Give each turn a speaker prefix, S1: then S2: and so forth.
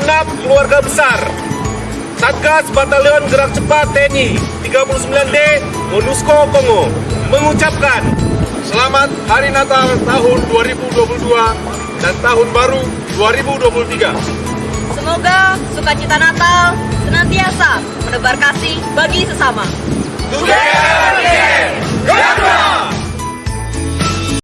S1: keluarga besar Satgas Batalion Gerak Cepat TNI 39D MONUSCO Kongo mengucapkan
S2: Selamat Hari Natal tahun 2022 dan tahun baru 2023.
S3: Semoga sukacita Natal senantiasa menebar kasih bagi sesama.
S2: Together.